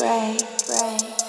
pray, pray.